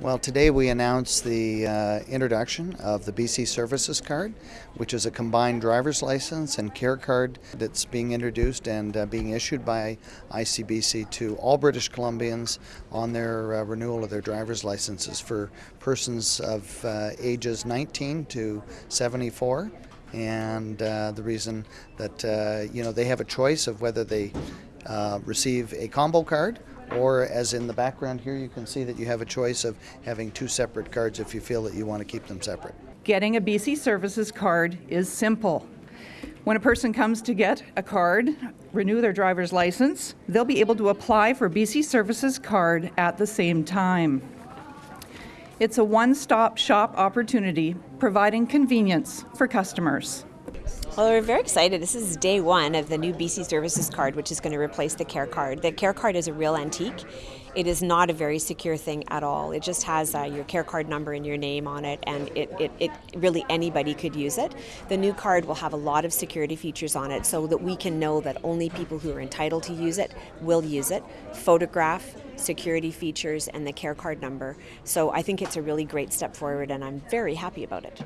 Well, today we announced the uh, introduction of the BC Services Card, which is a combined driver's license and care card that's being introduced and uh, being issued by ICBC to all British Columbians on their uh, renewal of their driver's licenses for persons of uh, ages 19 to 74 and uh, the reason that uh, you know they have a choice of whether they receive a combo card or as in the background here you can see that you have a choice of having two separate cards if you feel that you want to keep them separate. Getting a BC Services card is simple. When a person comes to get a card, renew their driver's license, they'll be able to apply for BC Services card at the same time. It's a one-stop shop opportunity providing convenience for customers. Well, we're very excited. This is day one of the new BC Services card, which is going to replace the Care card. The Care card is a real antique. It is not a very secure thing at all. It just has uh, your Care card number and your name on it, and it, it, it really anybody could use it. The new card will have a lot of security features on it so that we can know that only people who are entitled to use it will use it. Photograph, security features, and the Care card number. So I think it's a really great step forward, and I'm very happy about it.